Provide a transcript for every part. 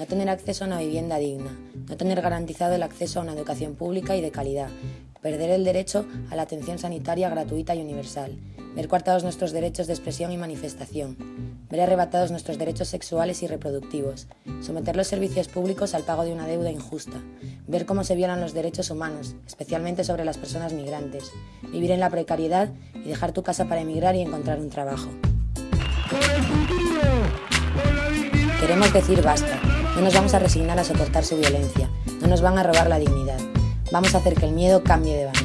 no tener acceso a una vivienda digna, no tener garantizado el acceso a una educación pública y de calidad, perder el derecho a la atención sanitaria gratuita y universal, ver coartados nuestros derechos de expresión y manifestación, ver arrebatados nuestros derechos sexuales y reproductivos, someter los servicios públicos al pago de una deuda injusta, ver cómo se violan los derechos humanos, especialmente sobre las personas migrantes, vivir en la precariedad y dejar tu casa para emigrar y encontrar un trabajo. Queremos decir basta, no nos vamos a resignar a soportar su violencia, no nos van a robar la dignidad. Vamos a hacer que el miedo cambie de bando.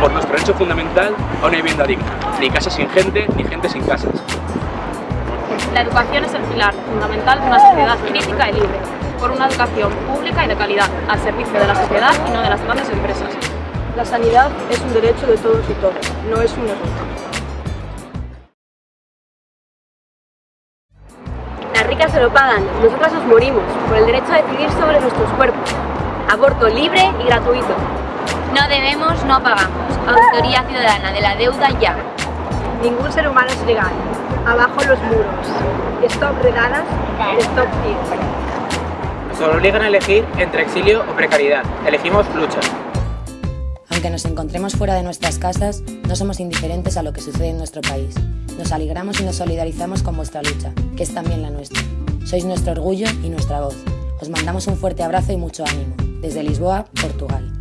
Por nuestro derecho fundamental a una vivienda digna, ni casas sin gente, ni gente sin casas. La educación es el pilar fundamental de una sociedad crítica y libre, por una educación pública y de calidad, al servicio de la sociedad y no de las grandes empresas. La sanidad es un derecho de todos y todas, no es un error. Se lo pagan, nosotras nos morimos por el derecho a decidir sobre nuestros cuerpos. Aborto libre y gratuito. No debemos, no pagamos. Auditoría ciudadana de la deuda ya. Ningún ser humano es legal. Abajo los muros. Stop redadas, stop Nos obligan a elegir entre exilio o precariedad. Elegimos lucha. Aunque nos encontremos fuera de nuestras casas, no somos indiferentes a lo que sucede en nuestro país. Nos alegramos y nos solidarizamos con vuestra lucha, que es también la nuestra. Sois nuestro orgullo y nuestra voz. Os mandamos un fuerte abrazo y mucho ánimo. Desde Lisboa, Portugal.